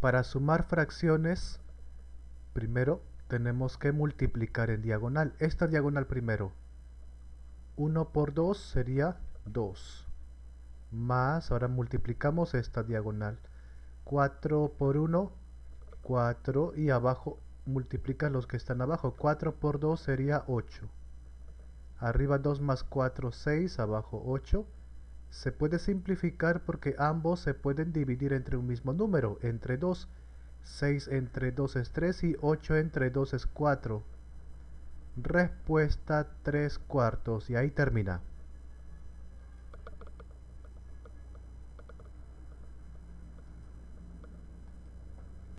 Para sumar fracciones, primero tenemos que multiplicar en diagonal. Esta diagonal primero. 1 por 2 sería 2. Más, ahora multiplicamos esta diagonal. 4 por 1, 4. Y abajo multiplica los que están abajo. 4 por 2 sería 8. Arriba 2 más 4, 6. Abajo 8. Se puede simplificar porque ambos se pueden dividir entre un mismo número, entre 2. 6 entre 2 es 3 y 8 entre 2 es 4. Respuesta 3 cuartos y ahí termina.